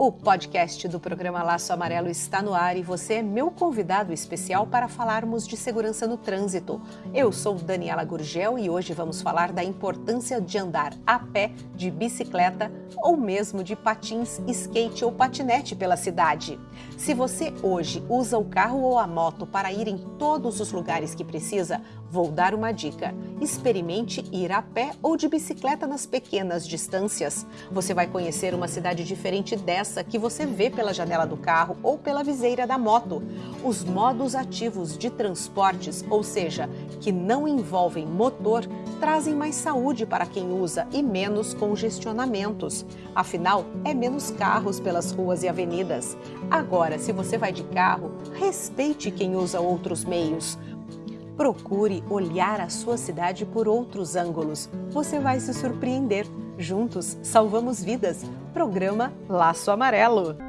O podcast do programa Laço Amarelo está no ar e você é meu convidado especial para falarmos de segurança no trânsito. Eu sou Daniela Gurgel e hoje vamos falar da importância de andar a pé, de bicicleta ou mesmo de patins, skate ou patinete pela cidade. Se você hoje usa o carro ou a moto para ir em todos os lugares que precisa, vou dar uma dica. Experimente ir a pé ou de bicicleta nas pequenas distâncias. Você vai conhecer uma cidade diferente dessa que você vê pela janela do carro ou pela viseira da moto. Os modos ativos de transportes, ou seja, que não envolvem motor, trazem mais saúde para quem usa e menos congestionamentos. Afinal, é menos carros pelas ruas e avenidas. Agora, se você vai de carro, respeite quem usa outros meios. Procure olhar a sua cidade por outros ângulos. Você vai se surpreender. Juntos salvamos vidas. Programa Laço Amarelo.